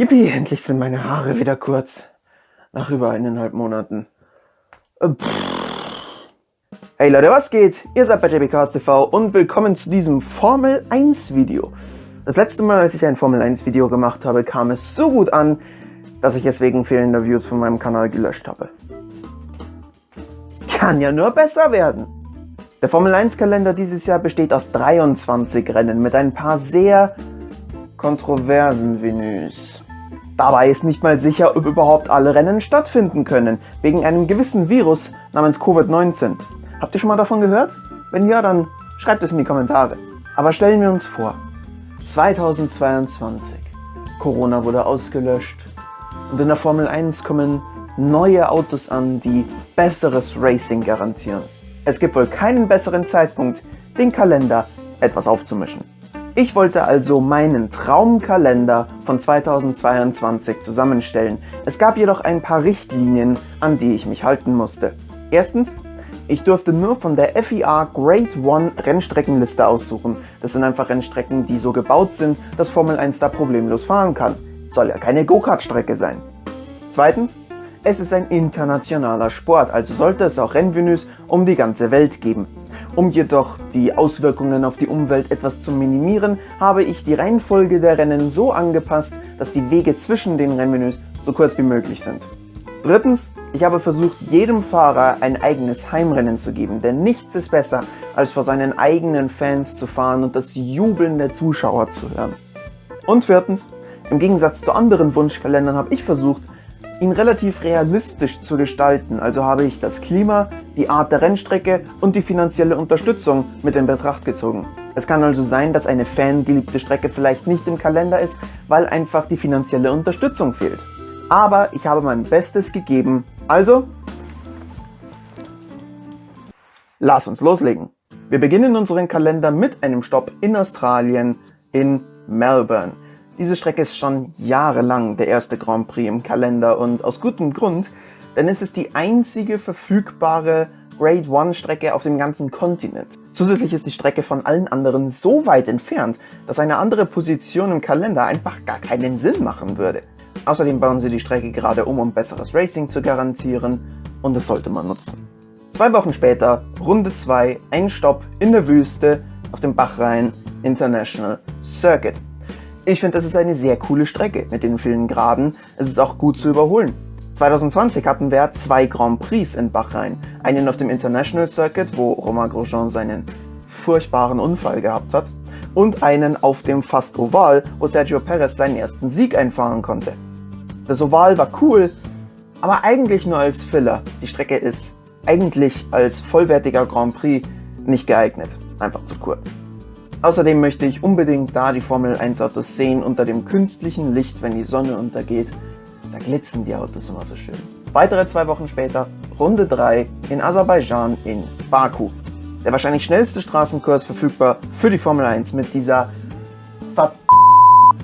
Yippie, endlich sind meine Haare wieder kurz. Nach über eineinhalb Monaten. Äh, hey Leute, was geht? Ihr seid bei JBCars TV und willkommen zu diesem Formel 1 Video. Das letzte Mal, als ich ein Formel 1 Video gemacht habe, kam es so gut an, dass ich es wegen fehlender Views von meinem Kanal gelöscht habe. Kann ja nur besser werden. Der Formel 1 Kalender dieses Jahr besteht aus 23 Rennen mit ein paar sehr kontroversen Venus. Dabei ist nicht mal sicher, ob überhaupt alle Rennen stattfinden können, wegen einem gewissen Virus namens Covid-19. Habt ihr schon mal davon gehört? Wenn ja, dann schreibt es in die Kommentare. Aber stellen wir uns vor, 2022, Corona wurde ausgelöscht und in der Formel 1 kommen neue Autos an, die besseres Racing garantieren. Es gibt wohl keinen besseren Zeitpunkt, den Kalender etwas aufzumischen. Ich wollte also meinen Traumkalender von 2022 zusammenstellen. Es gab jedoch ein paar Richtlinien, an die ich mich halten musste. Erstens, ich durfte nur von der FIA Grade 1 Rennstreckenliste aussuchen. Das sind einfach Rennstrecken, die so gebaut sind, dass Formel 1 da problemlos fahren kann. Soll ja keine Go-Kart-Strecke sein. Zweitens, es ist ein internationaler Sport, also sollte es auch Rennvenues um die ganze Welt geben. Um jedoch die Auswirkungen auf die Umwelt etwas zu minimieren, habe ich die Reihenfolge der Rennen so angepasst, dass die Wege zwischen den Rennmenüs so kurz wie möglich sind. Drittens, ich habe versucht, jedem Fahrer ein eigenes Heimrennen zu geben, denn nichts ist besser, als vor seinen eigenen Fans zu fahren und das Jubeln der Zuschauer zu hören. Und viertens, im Gegensatz zu anderen Wunschkalendern habe ich versucht, ihn relativ realistisch zu gestalten, also habe ich das Klima, die Art der Rennstrecke und die finanzielle Unterstützung mit in Betracht gezogen. Es kann also sein, dass eine fangeliebte Strecke vielleicht nicht im Kalender ist, weil einfach die finanzielle Unterstützung fehlt. Aber ich habe mein Bestes gegeben, also lass uns loslegen. Wir beginnen unseren Kalender mit einem Stopp in Australien in Melbourne. Diese Strecke ist schon jahrelang der erste Grand Prix im Kalender und aus gutem Grund, denn es ist die einzige verfügbare Grade 1 Strecke auf dem ganzen Kontinent. Zusätzlich ist die Strecke von allen anderen so weit entfernt, dass eine andere Position im Kalender einfach gar keinen Sinn machen würde. Außerdem bauen sie die Strecke gerade um, um besseres Racing zu garantieren und das sollte man nutzen. Zwei Wochen später, Runde 2, ein Stopp in der Wüste auf dem Bachrhein International Circuit. Ich finde, das ist eine sehr coole Strecke mit den vielen Graden. Es ist auch gut zu überholen. 2020 hatten wir zwei Grand Prix in Bahrain. Einen auf dem International Circuit, wo Romain Grosjean seinen furchtbaren Unfall gehabt hat. Und einen auf dem Fast Oval, wo Sergio Perez seinen ersten Sieg einfahren konnte. Das Oval war cool, aber eigentlich nur als Filler. Die Strecke ist eigentlich als vollwertiger Grand Prix nicht geeignet. Einfach zu kurz. Außerdem möchte ich unbedingt da die Formel 1 Autos sehen unter dem künstlichen Licht, wenn die Sonne untergeht. Da glitzen die Autos immer so schön. Weitere zwei Wochen später, Runde 3 in Aserbaidschan in Baku. Der wahrscheinlich schnellste Straßenkurs verfügbar für die Formel 1 mit dieser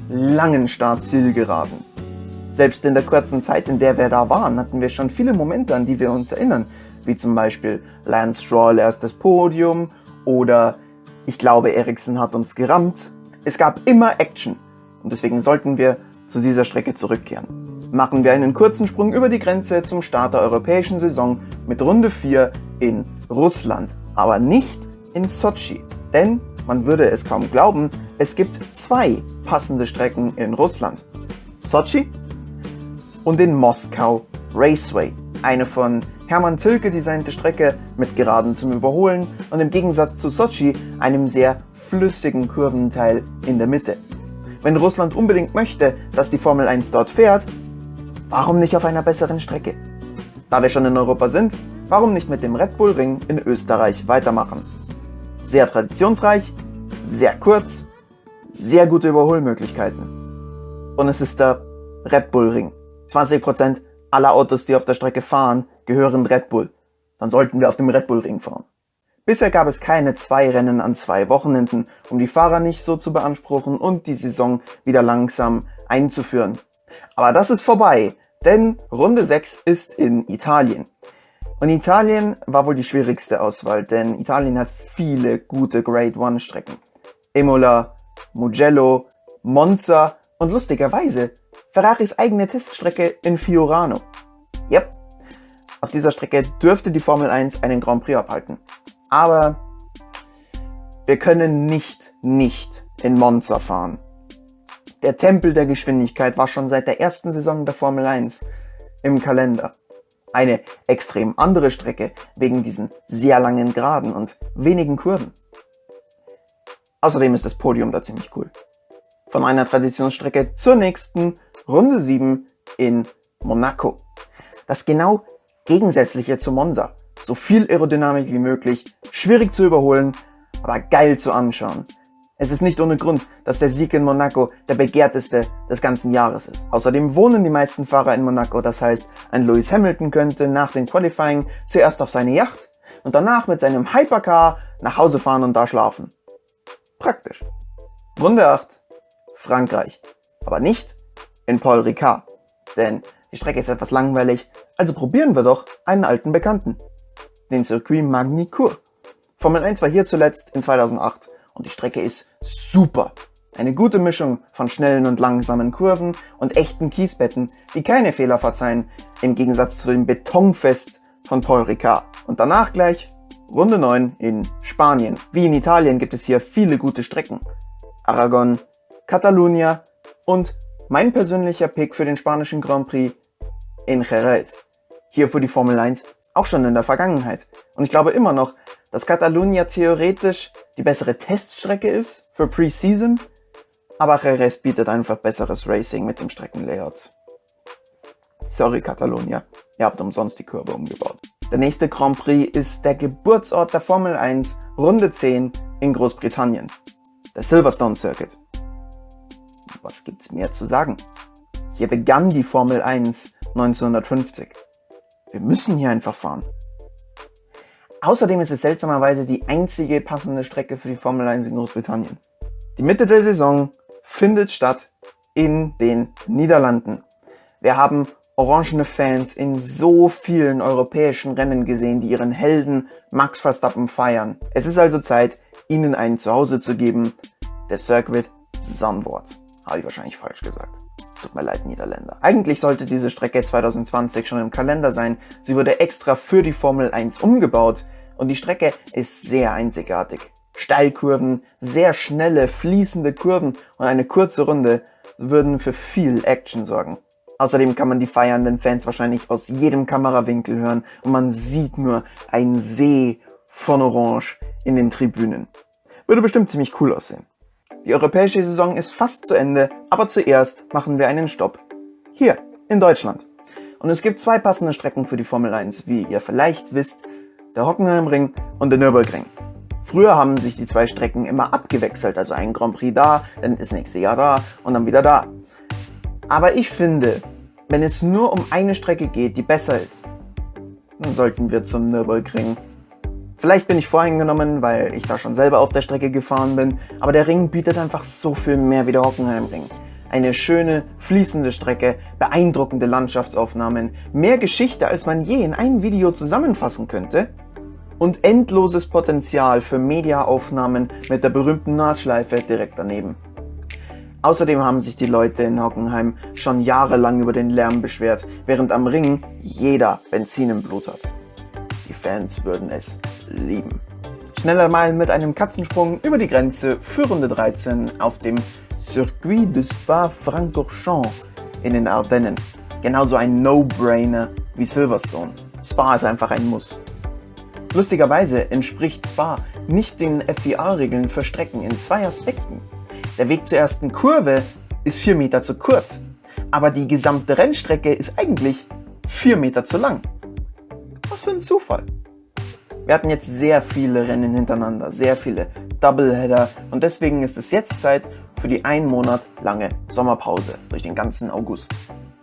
langen Startzielgeraden. Selbst in der kurzen Zeit, in der wir da waren, hatten wir schon viele Momente, an die wir uns erinnern, wie zum Beispiel Lance Stroll erstes Podium oder ich glaube, Ericsson hat uns gerammt. Es gab immer Action und deswegen sollten wir zu dieser Strecke zurückkehren. Machen wir einen kurzen Sprung über die Grenze zum Start der europäischen Saison mit Runde 4 in Russland, aber nicht in Sochi, denn man würde es kaum glauben, es gibt zwei passende Strecken in Russland. Sochi und den Moskau Raceway, eine von Hermann Tilke designte Strecke mit Geraden zum Überholen und im Gegensatz zu Sochi einem sehr flüssigen Kurventeil in der Mitte. Wenn Russland unbedingt möchte, dass die Formel 1 dort fährt, warum nicht auf einer besseren Strecke? Da wir schon in Europa sind, warum nicht mit dem Red Bull Ring in Österreich weitermachen? Sehr traditionsreich, sehr kurz, sehr gute Überholmöglichkeiten. Und es ist der Red Bull Ring. 20% aller Autos, die auf der Strecke fahren, gehören Red Bull. Dann sollten wir auf dem Red Bull Ring fahren. Bisher gab es keine zwei Rennen an zwei Wochenenden, um die Fahrer nicht so zu beanspruchen und die Saison wieder langsam einzuführen. Aber das ist vorbei, denn Runde 6 ist in Italien. Und Italien war wohl die schwierigste Auswahl, denn Italien hat viele gute Grade 1 Strecken. Imola, Mugello, Monza Und lustigerweise Ferraris eigene Teststrecke in Fiorano. Yep, auf dieser Strecke dürfte die Formel 1 einen Grand Prix abhalten. Aber wir können nicht nicht in Monza fahren. Der Tempel der Geschwindigkeit war schon seit der ersten Saison der Formel 1 im Kalender. Eine extrem andere Strecke wegen diesen sehr langen Geraden und wenigen Kurven. Außerdem ist das Podium da ziemlich cool. Von einer Traditionsstrecke zur nächsten Runde 7 in Monaco. Das genau gegensätzliche zu Monza. So viel Aerodynamik wie möglich, schwierig zu überholen, aber geil zu anschauen. Es ist nicht ohne Grund, dass der Sieg in Monaco der begehrteste des ganzen Jahres ist. Außerdem wohnen die meisten Fahrer in Monaco, das heißt, ein Lewis Hamilton könnte nach dem Qualifying zuerst auf seine Yacht und danach mit seinem Hypercar nach Hause fahren und da schlafen. Praktisch. Runde 8, Frankreich. Aber nicht in Paul Ricard. Denn die Strecke ist etwas langweilig, also probieren wir doch einen alten Bekannten. Den Circuit Magny-Cours. Formel 1 war hier zuletzt in 2008 und die Strecke ist super. Eine gute Mischung von schnellen und langsamen Kurven und echten Kiesbetten, die keine Fehler verzeihen, im Gegensatz zu dem Betonfest von Paul Ricard. Und danach gleich Runde 9 in Spanien. Wie in Italien gibt es hier viele gute Strecken. Aragon, Catalunya und mein persönlicher Pick für den spanischen Grand Prix in Jerez. Hier fuhr die Formel 1 auch schon in der Vergangenheit. Und ich glaube immer noch, dass Catalunya theoretisch die bessere Teststrecke ist für Preseason, aber Jerez bietet einfach besseres Racing mit dem Streckenlayout. Sorry Catalunya, ihr habt umsonst die Kurve umgebaut. Der nächste Grand Prix ist der Geburtsort der Formel 1 Runde 10 in Großbritannien, der Silverstone Circuit. Was gibt's mehr zu sagen? Hier begann die Formel 1 1950. Wir müssen hier einfach fahren. Außerdem ist es seltsamerweise die einzige passende Strecke für die Formel 1 in Großbritannien. Die Mitte der Saison findet statt in den Niederlanden. Wir haben orangene Fans in so vielen europäischen Rennen gesehen, die ihren Helden Max Verstappen feiern. Es ist also Zeit, ihnen ein Zuhause zu geben. Der Circuit Zandvoort. Habe ich wahrscheinlich falsch gesagt. Tut mir leid, Niederländer. Eigentlich sollte diese Strecke 2020 schon im Kalender sein. Sie wurde extra für die Formel 1 umgebaut und die Strecke ist sehr einzigartig. Steilkurven, sehr schnelle, fließende Kurven und eine kurze Runde würden für viel Action sorgen. Außerdem kann man die feiernden Fans wahrscheinlich aus jedem Kamerawinkel hören und man sieht nur einen See von Orange in den Tribünen. Würde bestimmt ziemlich cool aussehen. Die europäische Saison ist fast zu Ende, aber zuerst machen wir einen Stopp. Hier, in Deutschland. Und es gibt zwei passende Strecken für die Formel 1, wie ihr vielleicht wisst, der Hockenheimring und der Nürburgring. Früher haben sich die zwei Strecken immer abgewechselt, also ein Grand Prix da, dann das nächste Jahr da und dann wieder da. Aber ich finde, wenn es nur um eine Strecke geht, die besser ist, dann sollten wir zum Nürburgring. Vielleicht bin ich voreingenommen, weil ich da schon selber auf der Strecke gefahren bin, aber der Ring bietet einfach so viel mehr wie der Hockenheimring. Eine schöne, fließende Strecke, beeindruckende Landschaftsaufnahmen, mehr Geschichte, als man je in einem Video zusammenfassen könnte und endloses Potenzial für Mediaaufnahmen mit der berühmten Nordschleife direkt daneben. Außerdem haben sich die Leute in Hockenheim schon jahrelang über den Lärm beschwert, während am Ring jeder Benzin im Blut hat. Die Fans würden es lieben. Schneller mal mit einem Katzensprung über die Grenze für Runde 13 auf dem Circuit de Spa-Francorchamps in den Ardennen. Genauso ein No-Brainer wie Silverstone. Spa ist einfach ein Muss. Lustigerweise entspricht Spa nicht den FIA-Regeln für Strecken in zwei Aspekten. Der Weg zur ersten Kurve ist 4 Meter zu kurz, aber die gesamte Rennstrecke ist eigentlich 4 Meter zu lang. Was für ein Zufall. Wir hatten jetzt sehr viele Rennen hintereinander, sehr viele Doubleheader und deswegen ist es jetzt Zeit für die einen Monat lange Sommerpause durch den ganzen August.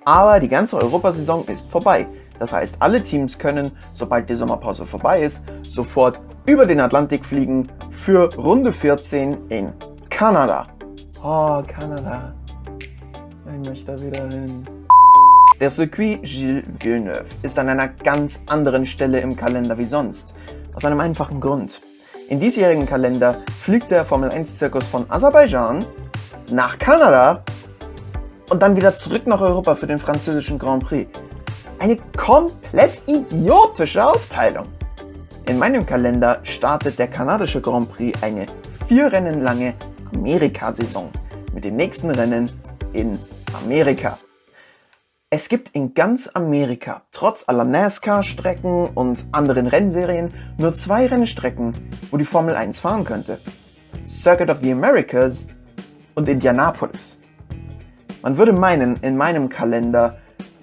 Aber die ganze Europasaison ist vorbei das heißt, alle Teams können, sobald die Sommerpause vorbei ist, sofort über den Atlantik fliegen für Runde 14 in Kanada. Oh, Kanada. Ich möchte da wieder hin. Der Circuit Gilles Villeneuve ist an einer ganz anderen Stelle im Kalender wie sonst. Aus einem einfachen Grund. Im diesjährigen Kalender fliegt der Formel 1 Zirkus von Aserbaidschan nach Kanada und dann wieder zurück nach Europa für den französischen Grand Prix. Eine komplett idiotische Aufteilung. In meinem Kalender startet der kanadische Grand Prix eine vier Rennen lange Amerika-Saison mit dem nächsten Rennen in Amerika. Es gibt in ganz Amerika, trotz aller NASCAR-Strecken und anderen Rennserien, nur zwei Rennstrecken, wo die Formel 1 fahren könnte. Circuit of the Americas und Indianapolis. Man würde meinen, in meinem Kalender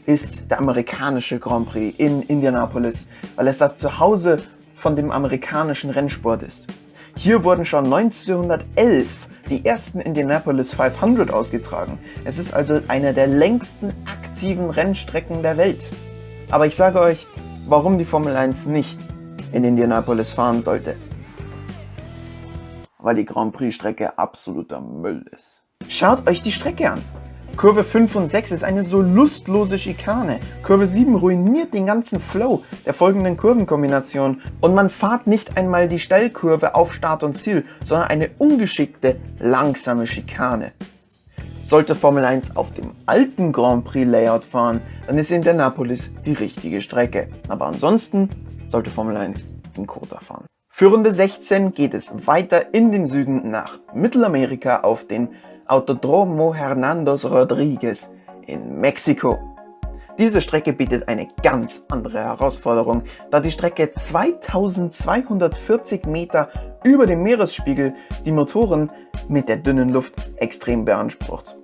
ist der amerikanische Grand Prix in Indianapolis, weil es das Zuhause von dem amerikanischen Rennsport ist. Hier wurden schon 1911 die ersten Indianapolis 500 ausgetragen. Es ist also eine der längsten aktiven Rennstrecken der Welt. Aber ich sage euch, warum die Formel 1 nicht in Indianapolis fahren sollte. Weil die Grand Prix Strecke absoluter Müll ist. Schaut euch die Strecke an. Kurve 5 und 6 ist eine so lustlose Schikane. Kurve 7 ruiniert den ganzen Flow der folgenden Kurvenkombination und man fahrt nicht einmal die Stellkurve auf Start und Ziel, sondern eine ungeschickte, langsame Schikane. Sollte Formel 1 auf dem alten Grand Prix Layout fahren, dann ist Indianapolis die richtige Strecke. Aber ansonsten sollte Formel 1 in Kota fahren. Für Runde 16 geht es weiter in den Süden nach Mittelamerika auf den Autodromo Hernandos Rodriguez in Mexiko. Diese Strecke bietet eine ganz andere Herausforderung, da die Strecke 2240 Meter über dem Meeresspiegel die Motoren mit der dünnen Luft extrem beansprucht.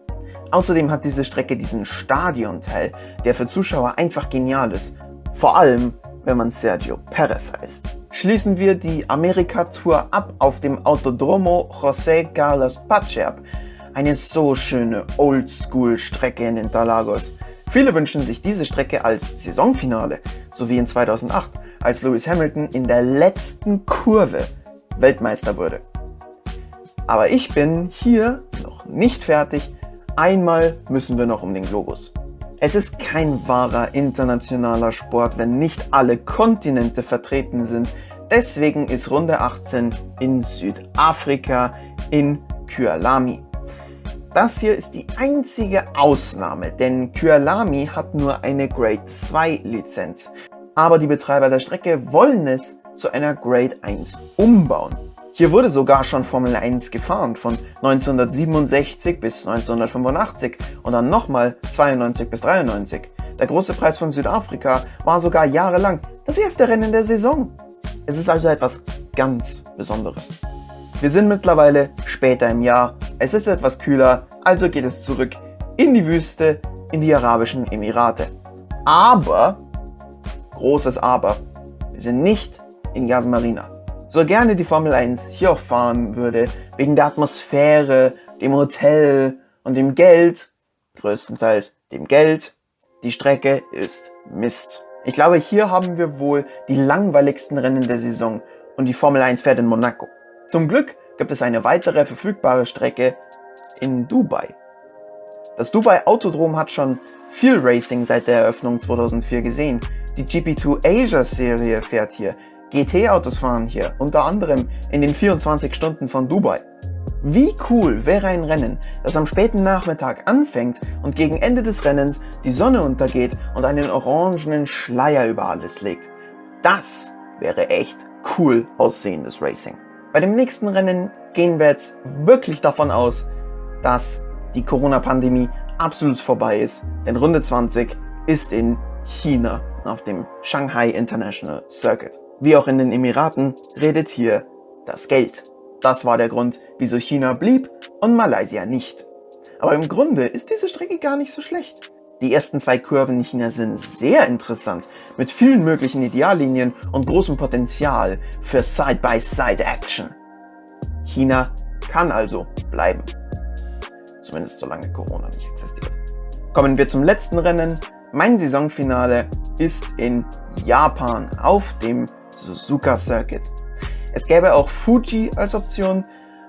Außerdem hat diese Strecke diesen Stadionteil, der für Zuschauer einfach genial ist, vor allem wenn man Sergio Perez heißt. Schließen wir die Amerika-Tour ab auf dem Autodromo José Carlos Pache eine so schöne Oldschool-Strecke in Interlagos. Viele wünschen sich diese Strecke als Saisonfinale, so wie in 2008, als Lewis Hamilton in der letzten Kurve Weltmeister wurde. Aber ich bin hier noch nicht fertig. Einmal müssen wir noch um den Globus. Es ist kein wahrer internationaler Sport, wenn nicht alle Kontinente vertreten sind. Deswegen ist Runde 18 in Südafrika in Kyalami. Das hier ist die einzige Ausnahme, denn Kyalami hat nur eine Grade 2 Lizenz. Aber die Betreiber der Strecke wollen es zu einer Grade 1 umbauen. Hier wurde sogar schon Formel 1 gefahren, von 1967 bis 1985 und dann nochmal 92 bis 93. Der große Preis von Südafrika war sogar jahrelang das erste Rennen der Saison. Es ist also etwas ganz Besonderes. Wir sind mittlerweile später im Jahr, es ist etwas kühler, also geht es zurück in die Wüste, in die Arabischen Emirate. Aber, großes Aber, wir sind nicht in Yas Marina. So gerne die Formel 1 hier auch fahren würde, wegen der Atmosphäre, dem Hotel und dem Geld, größtenteils dem Geld, die Strecke ist Mist. Ich glaube, hier haben wir wohl die langweiligsten Rennen der Saison und die Formel 1 fährt in Monaco. Zum Glück gibt es eine weitere verfügbare Strecke in Dubai. Das Dubai Autodrom hat schon viel Racing seit der Eröffnung 2004 gesehen. Die GP2 Asia Serie fährt hier. GT-Autos fahren hier, unter anderem in den 24 Stunden von Dubai. Wie cool wäre ein Rennen, das am späten Nachmittag anfängt und gegen Ende des Rennens die Sonne untergeht und einen orangenen Schleier über alles legt. Das wäre echt cool aussehendes Racing. Bei dem nächsten Rennen gehen wir jetzt wirklich davon aus, dass die Corona-Pandemie absolut vorbei ist. Denn Runde 20 ist in China auf dem Shanghai International Circuit. Wie auch in den Emiraten redet hier das Geld. Das war der Grund, wieso China blieb und Malaysia nicht. Aber im Grunde ist diese Strecke gar nicht so schlecht. Die ersten zwei Kurven in China sind sehr interessant, mit vielen möglichen Ideallinien und großem Potenzial für Side-by-Side-Action. China kann also bleiben. Zumindest solange Corona nicht existiert. Kommen wir zum letzten Rennen. Mein Saisonfinale ist in Japan auf dem Suzuka Circuit. Es gäbe auch Fuji als Option,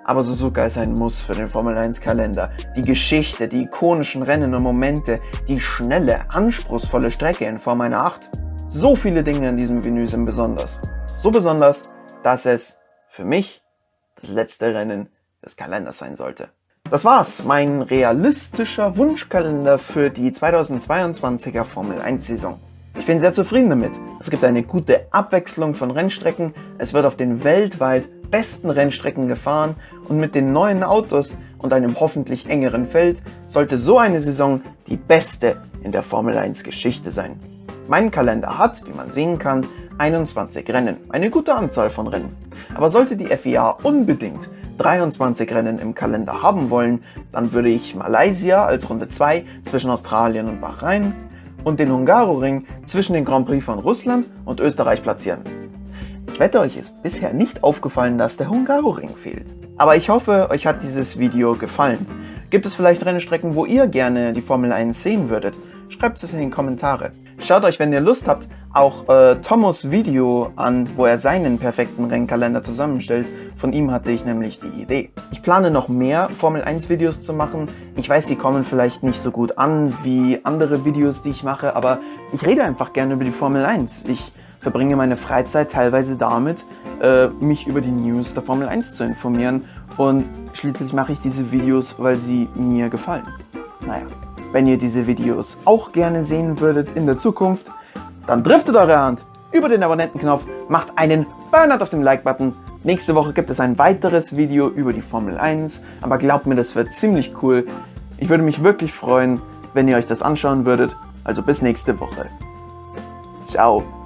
aber Suzuka ist ein Muss für den Formel 1 Kalender. Die Geschichte, die ikonischen Rennen und Momente, die schnelle, anspruchsvolle Strecke in Form einer 8. So viele Dinge an diesem Venue sind besonders. So besonders, dass es für mich das letzte Rennen des Kalenders sein sollte. Das war's, mein realistischer Wunschkalender für die 2022er Formel 1 Saison. Ich bin sehr zufrieden damit. Es gibt eine gute Abwechslung von Rennstrecken, es wird auf den weltweit besten Rennstrecken gefahren und mit den neuen Autos und einem hoffentlich engeren Feld sollte so eine Saison die beste in der Formel 1 Geschichte sein. Mein Kalender hat, wie man sehen kann, 21 Rennen, eine gute Anzahl von Rennen. Aber sollte die FIA unbedingt 23 Rennen im Kalender haben wollen, dann würde ich Malaysia als Runde 2 zwischen Australien und Bahrain und den Hungaroring zwischen den Grand Prix von Russland und Österreich platzieren. Ich wette, euch ist bisher nicht aufgefallen, dass der Hungaroring fehlt. Aber ich hoffe, euch hat dieses Video gefallen. Gibt es vielleicht Rennstrecken, wo ihr gerne die Formel 1 sehen würdet? Schreibt es in die Kommentare. Schaut euch, wenn ihr Lust habt, auch äh, Tomos Video an, wo er seinen perfekten Rennkalender zusammenstellt. Von ihm hatte ich nämlich die Idee. Ich plane noch mehr Formel 1 Videos zu machen. Ich weiß, sie kommen vielleicht nicht so gut an wie andere Videos, die ich mache, aber ich rede einfach gerne über die Formel 1. Ich verbringe meine Freizeit teilweise damit, äh, mich über die News der Formel 1 zu informieren und schließlich mache ich diese Videos, weil sie mir gefallen. Naja. Wenn ihr diese Videos auch gerne sehen würdet in der Zukunft, dann driftet eure Hand über den Abonnentenknopf, macht einen Burnout auf dem Like-Button. Nächste Woche gibt es ein weiteres Video über die Formel 1, aber glaubt mir, das wird ziemlich cool. Ich würde mich wirklich freuen, wenn ihr euch das anschauen würdet. Also bis nächste Woche. Ciao.